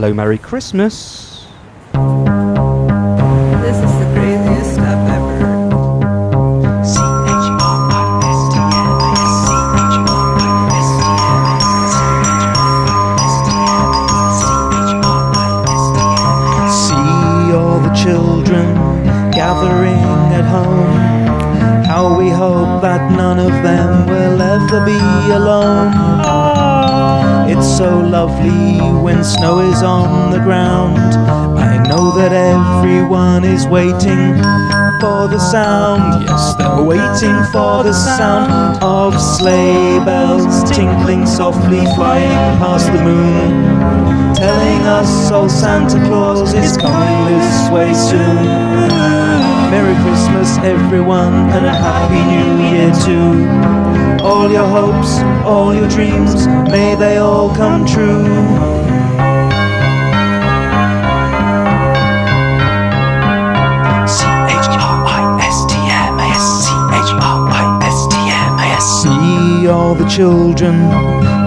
Hello, Merry Christmas. This is the craziest stuff ever. See all the children gathering at home. How we hope that none of them will ever be alone. So lovely when snow is on the ground. I know that everyone is waiting for the sound. Yes, they're waiting for the sound of sleigh bells tinkling softly, flying past the moon telling us old Santa Claus is coming this way soon. Merry Christmas, everyone, and a Happy New Year too. All your hopes, all your dreams, may they all come true. See all the children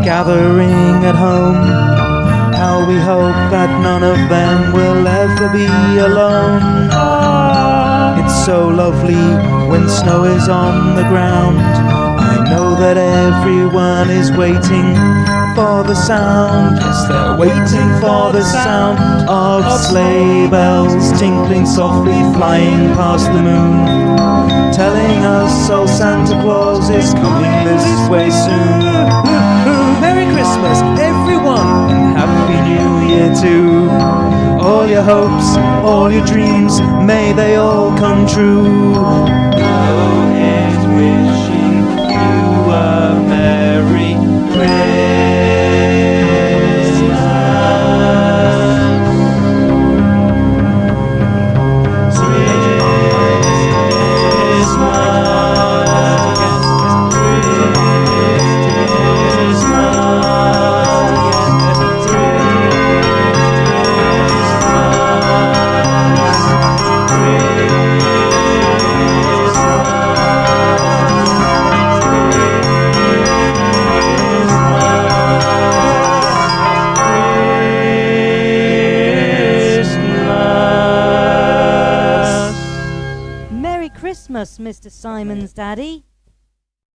gathering at home. How we hope that none of them will ever be alone. It's so lovely when snow is on the ground. Know that everyone is waiting for the sound. Yes, they're waiting for the sound of sleigh bells tinkling softly, flying past the moon. Telling us old Santa Claus is coming this way soon. Merry Christmas, everyone, and Happy New Year too. All your hopes, all your dreams, may they all come true. Christmas, Mr. Simon's daddy.